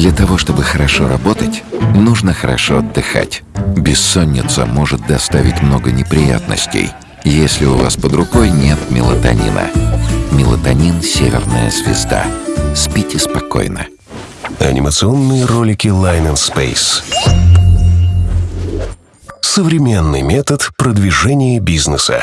Для того, чтобы хорошо работать, нужно хорошо отдыхать. Бессонница может доставить много неприятностей, если у вас под рукой нет мелатонина. Мелатонин — северная звезда. Спите спокойно. Анимационные ролики Line and Space. Современный метод продвижения бизнеса.